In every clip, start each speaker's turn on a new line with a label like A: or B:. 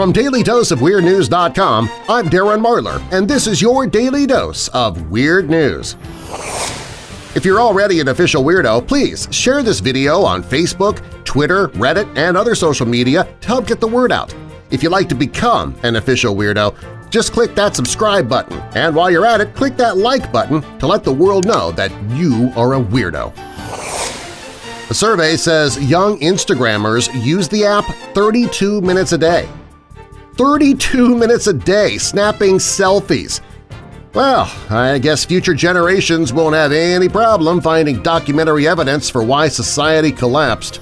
A: From DailyDoseOfWeirdNews.com, I'm Darren Marlar, and this is your Daily Dose of Weird News. If you're already an official weirdo, please share this video on Facebook, Twitter, Reddit, and other social media to help get the word out. If you'd like to become an official weirdo, just click that subscribe button, and while you're at it, click that like button to let the world know that you are a weirdo. A survey says young Instagrammers use the app 32 minutes a day. 32 minutes a day snapping selfies. Well, I guess future generations won't have any problem finding documentary evidence for why society collapsed.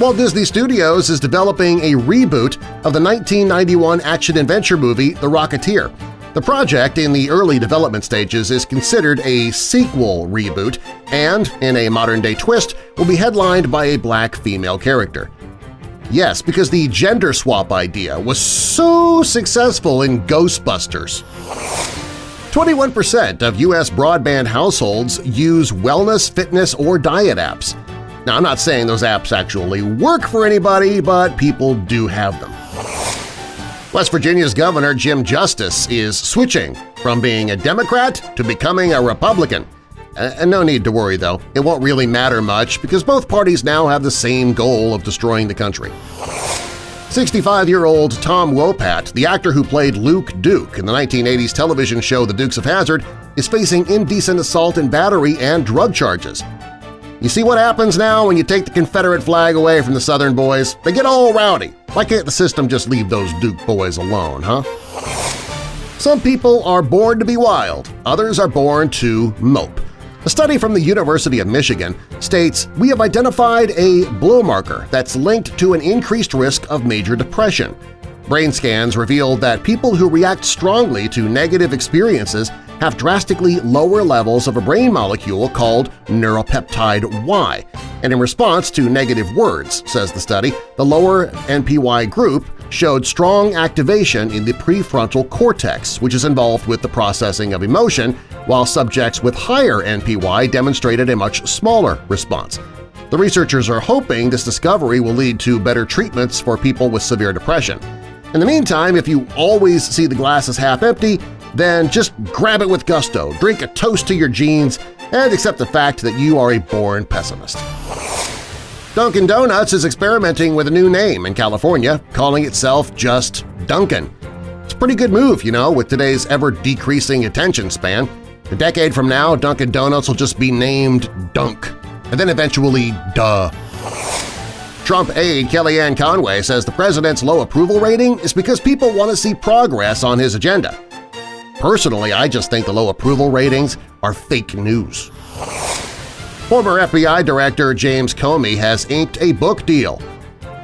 A: Walt Disney Studios is developing a reboot of the 1991 action-adventure movie The Rocketeer. The project in the early development stages is considered a sequel reboot and, in a modern-day twist, will be headlined by a black female character. Yes, because the gender swap idea was so successful in Ghostbusters. 21% of U.S. broadband households use wellness, fitness, or diet apps. Now, I'm not saying those apps actually work for anybody, but people do have them. West Virginia's Governor Jim Justice is switching from being a Democrat to becoming a Republican. Uh, and no need to worry, though. It won't really matter much because both parties now have the same goal of destroying the country. 65-year-old Tom Wopat, the actor who played Luke Duke in the 1980s television show The Dukes of Hazzard, is facing indecent assault and battery and drug charges. You see what happens now when you take the Confederate flag away from the Southern boys? They get all rowdy. Why can't the system just leave those Duke boys alone, huh? Some people are born to be wild, others are born to mope. A study from the University of Michigan states we have identified a biomarker that's linked to an increased risk of major depression. Brain scans revealed that people who react strongly to negative experiences have drastically lower levels of a brain molecule called neuropeptide Y, and in response to negative words, says the study, the lower NPY group showed strong activation in the prefrontal cortex, which is involved with the processing of emotion, while subjects with higher NPY demonstrated a much smaller response. The researchers are hoping this discovery will lead to better treatments for people with severe depression. In the meantime, if you always see the glass as half empty, then just grab it with gusto, drink a toast to your genes, and accept the fact that you are a born pessimist. Dunkin' Donuts is experimenting with a new name in California, calling itself just Dunkin'. It's a pretty good move, you know, with today's ever-decreasing attention span. A decade from now, Dunkin' Donuts will just be named Dunk, and then eventually Duh. Trump aide Kellyanne Conway says the president's low approval rating is because people want to see progress on his agenda. Personally, I just think the low approval ratings are fake news. Former FBI Director James Comey has inked a book deal.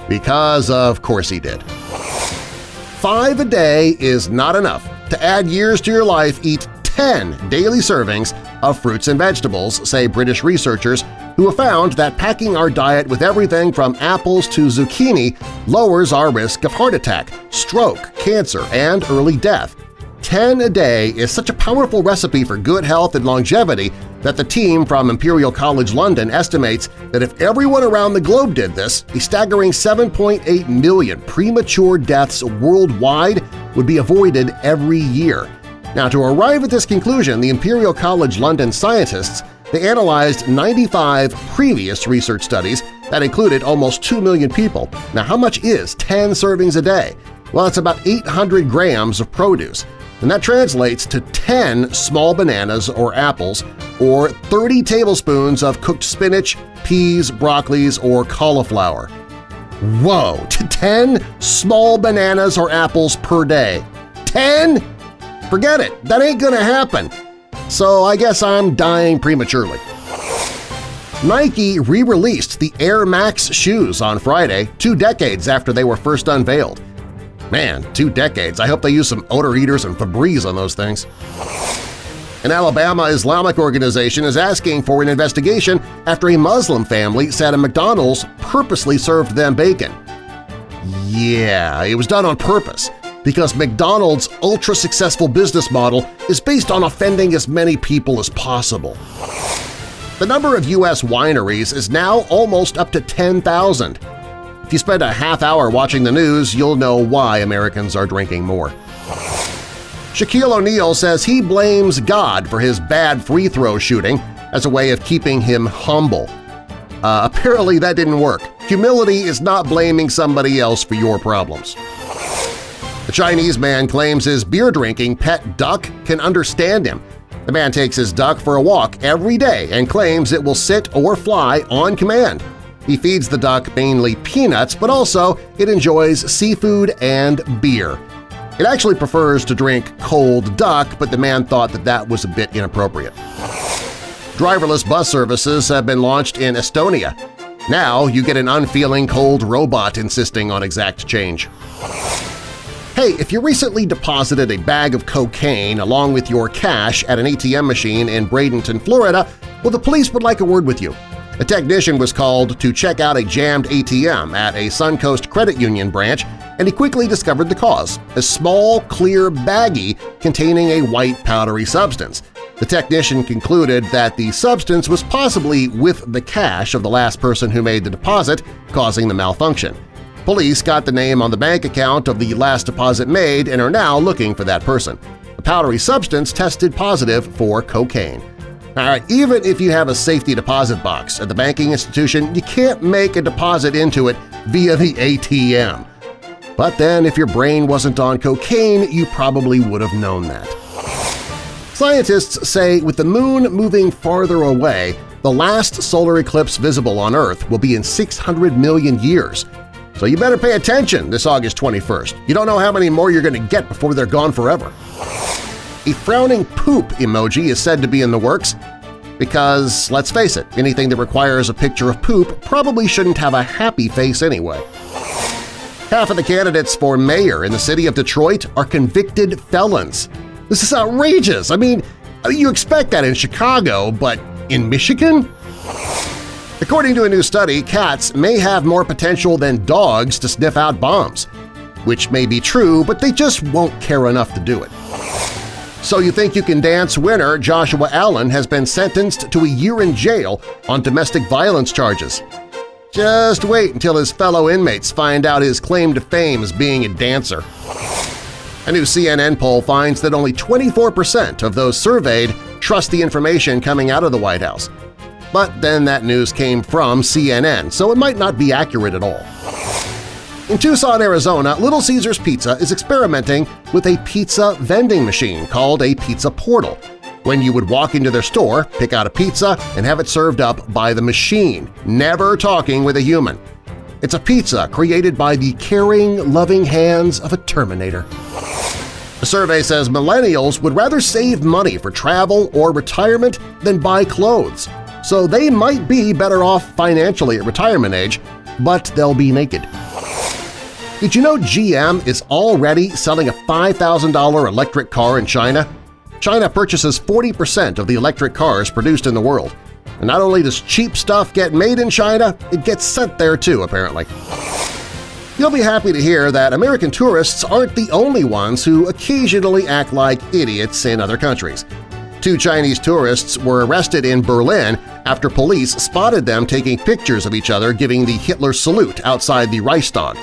A: Because of course he did. Five a day is not enough. To add years to your life, eat 10 daily servings of fruits and vegetables, say British researchers who have found that packing our diet with everything from apples to zucchini lowers our risk of heart attack, stroke, cancer, and early death. 10 a day is such a powerful recipe for good health and longevity that the team from Imperial College London estimates that if everyone around the globe did this, a staggering 7.8 million premature deaths worldwide would be avoided every year. Now, to arrive at this conclusion, the Imperial College London scientists they analyzed 95 previous research studies that included almost 2 million people. Now, how much is 10 servings a day? Well, it's about 800 grams of produce, and that translates to 10 small bananas or apples or 30 tablespoons of cooked spinach, peas, broccolis, or cauliflower. Whoa! To 10 small bananas or apples per day. 10? Forget it! That ain't gonna happen! So I guess I'm dying prematurely. Nike re-released the Air Max shoes on Friday, two decades after they were first unveiled. Man, two decades. I hope they use some odor eaters and Febreze on those things. An Alabama Islamic organization is asking for an investigation after a Muslim family said a McDonald's purposely served them bacon. Yeah, it was done on purpose because McDonald's ultra-successful business model is based on offending as many people as possible. The number of U.S. wineries is now almost up to 10,000. If you spend a half hour watching the news, you'll know why Americans are drinking more. Shaquille O'Neal says he blames God for his bad free throw shooting as a way of keeping him humble. Uh, apparently that didn't work. Humility is not blaming somebody else for your problems. A Chinese man claims his beer-drinking pet duck can understand him. The man takes his duck for a walk every day and claims it will sit or fly on command. He feeds the duck mainly peanuts, but also it enjoys seafood and beer. It actually prefers to drink cold duck, but the man thought that that was a bit inappropriate. Driverless bus services have been launched in Estonia. Now you get an unfeeling cold robot insisting on exact change. Hey, if you recently deposited a bag of cocaine along with your cash at an ATM machine in Bradenton, Florida, well, the police would like a word with you. A technician was called to check out a jammed ATM at a Suncoast Credit Union branch and he quickly discovered the cause – a small, clear baggie containing a white powdery substance. The technician concluded that the substance was possibly with the cash of the last person who made the deposit, causing the malfunction. Police got the name on the bank account of the last deposit made and are now looking for that person. The powdery substance tested positive for cocaine. Right, even if you have a safety deposit box at the banking institution, you can't make a deposit into it via the ATM. But then if your brain wasn't on cocaine, you probably would have known that. Scientists say with the Moon moving farther away, the last solar eclipse visible on Earth will be in 600 million years. So you better pay attention this August 21st. You don't know how many more you're going to get before they're gone forever. A frowning poop emoji is said to be in the works because, let's face it, anything that requires a picture of poop probably shouldn't have a happy face anyway. Half of the candidates for mayor in the city of Detroit are convicted felons. This is outrageous! I mean, you expect that in Chicago, but in Michigan? According to a new study, cats may have more potential than dogs to sniff out bombs, which may be true, but they just won't care enough to do it. So You Think You Can Dance winner Joshua Allen has been sentenced to a year in jail on domestic violence charges. Just wait until his fellow inmates find out his claim to fame as being a dancer. A new CNN poll finds that only 24% of those surveyed trust the information coming out of the White House. But then that news came from CNN, so it might not be accurate at all. In Tucson, Arizona, Little Caesars Pizza is experimenting with a pizza vending machine called a Pizza Portal when you would walk into their store, pick out a pizza, and have it served up by the machine, never talking with a human. It's a pizza created by the caring, loving hands of a Terminator. A survey says millennials would rather save money for travel or retirement than buy clothes, so they might be better off financially at retirement age, but they'll be naked. Did you know GM is already selling a $5,000 electric car in China? China purchases 40% of the electric cars produced in the world. And not only does cheap stuff get made in China, it gets sent there too, apparently. You'll be happy to hear that American tourists aren't the only ones who occasionally act like idiots in other countries. Two Chinese tourists were arrested in Berlin after police spotted them taking pictures of each other giving the Hitler salute outside the Reichstag.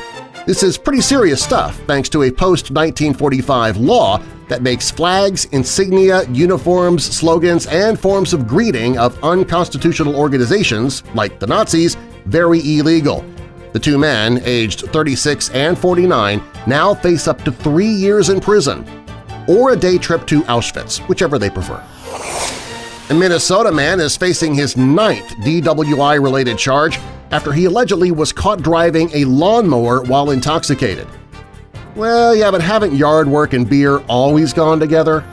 A: This is pretty serious stuff thanks to a post-1945 law that makes flags, insignia, uniforms, slogans, and forms of greeting of unconstitutional organizations, like the Nazis, very illegal. The two men, aged 36 and 49, now face up to three years in prison or a day trip to Auschwitz, whichever they prefer. A Minnesota man is facing his ninth DWI-related charge after he allegedly was caught driving a lawnmower while intoxicated. Well, yeah, but haven't yard work and beer always gone together?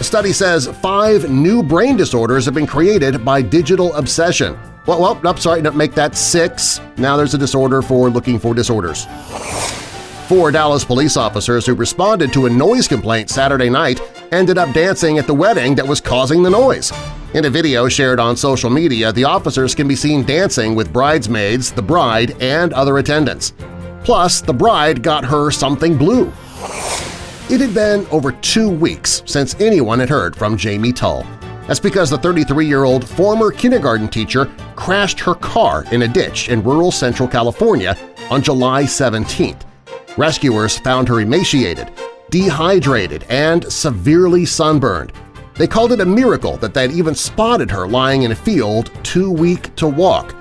A: A study says five new brain disorders have been created by digital obsession. Well, well, nope, sorry, no, make that six. Now there's a disorder for looking for disorders. Four Dallas police officers who responded to a noise complaint Saturday night ended up dancing at the wedding that was causing the noise. In a video shared on social media, the officers can be seen dancing with bridesmaids, the bride, and other attendants. Plus, the bride got her something blue. It had been over two weeks since anyone had heard from Jamie Tull. That's because the 33-year-old former kindergarten teacher crashed her car in a ditch in rural central California on July 17th. Rescuers found her emaciated, dehydrated, and severely sunburned. They called it a miracle that they'd even spotted her lying in a field too weak to walk.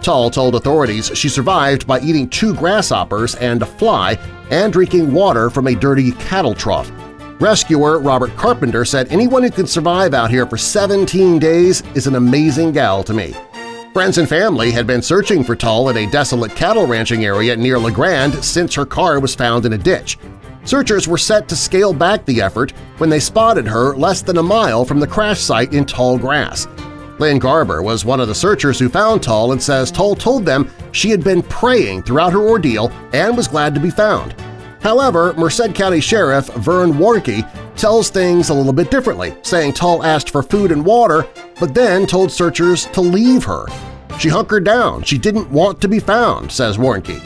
A: Tull told authorities she survived by eating two grasshoppers and a fly and drinking water from a dirty cattle trough. Rescuer Robert Carpenter said anyone who can survive out here for 17 days is an amazing gal to me. Friends and family had been searching for Tull in a desolate cattle ranching area near La Grange since her car was found in a ditch. Searchers were set to scale back the effort when they spotted her less than a mile from the crash site in tall grass. Lynn Garber was one of the searchers who found Tull and says Tull told them she had been praying throughout her ordeal and was glad to be found. However, Merced County Sheriff Vern Warnke tells things a little bit differently, saying Tull asked for food and water but then told searchers to leave her. She hunkered down. She didn't want to be found, says Warnke.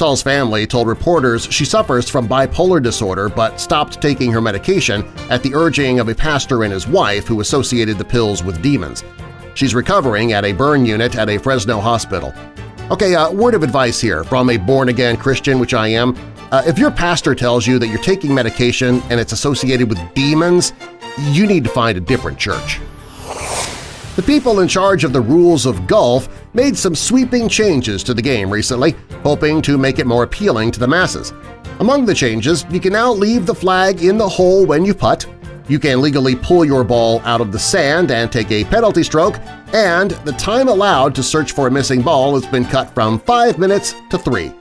A: Tull's family told reporters she suffers from bipolar disorder but stopped taking her medication at the urging of a pastor and his wife who associated the pills with demons. She's recovering at a burn unit at a Fresno hospital. Okay, a uh, word of advice here from a born-again Christian, which I am. Uh, if your pastor tells you that you're taking medication and it's associated with demons, you need to find a different church. The people in charge of the rules of golf made some sweeping changes to the game recently, hoping to make it more appealing to the masses. Among the changes, you can now leave the flag in the hole when you putt, you can legally pull your ball out of the sand and take a penalty stroke, and the time allowed to search for a missing ball has been cut from 5 minutes to 3.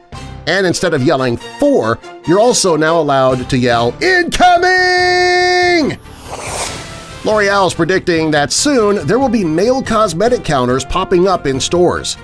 A: And instead of yelling 4, you're also now allowed to yell INCOMING! L'Oreal is predicting that soon there will be male cosmetic counters popping up in stores.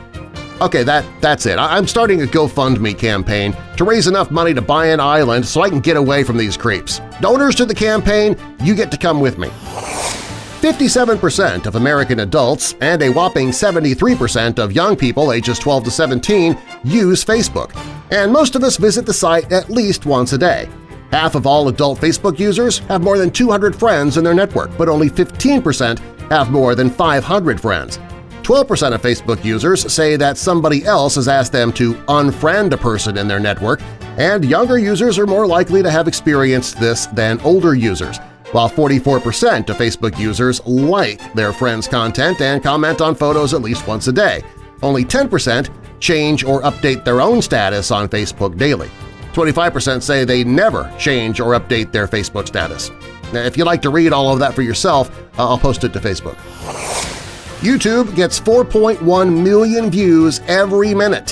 A: Okay, that, that's it. I'm starting a GoFundMe campaign to raise enough money to buy an island so I can get away from these creeps. Donors to the campaign, you get to come with me. 57% of American adults and a whopping 73% of young people ages 12 to 17 use Facebook, and most of us visit the site at least once a day. Half of all adult Facebook users have more than 200 friends in their network, but only 15% have more than 500 friends. 12% of Facebook users say that somebody else has asked them to unfriend a person in their network, and younger users are more likely to have experienced this than older users, while 44% of Facebook users like their friends' content and comment on photos at least once a day. Only 10% change or update their own status on Facebook daily. 25% say they never change or update their Facebook status. Now, if you'd like to read all of that for yourself, uh, I'll post it to Facebook. YouTube gets 4.1 million views every minute,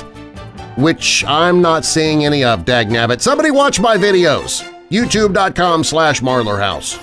A: which I'm not seeing any of, dagnabbit. Somebody watch my videos! youtube.com slash marlarhouse.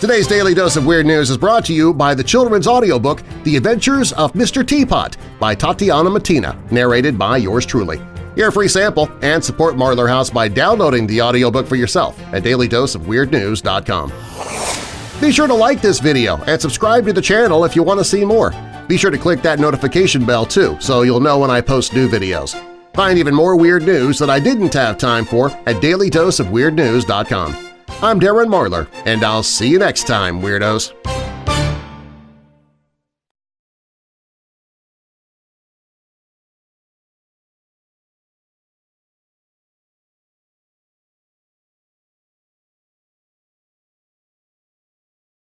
A: Today's Daily Dose of Weird News is brought to you by the children's audiobook The Adventures of Mr. Teapot by Tatiana Matina, narrated by yours truly. Hear a free sample and support Marlar House by downloading the audiobook for yourself at dailydoseofweirdnews.com. Be sure to like this video and subscribe to the channel if you want to see more. Be sure to click that notification bell too so you'll know when I post new videos. Find even more weird news that I didn't have time for at dailydoseofweirdnews.com. I'm Darren Marlar, and I'll see you next time, Weirdos!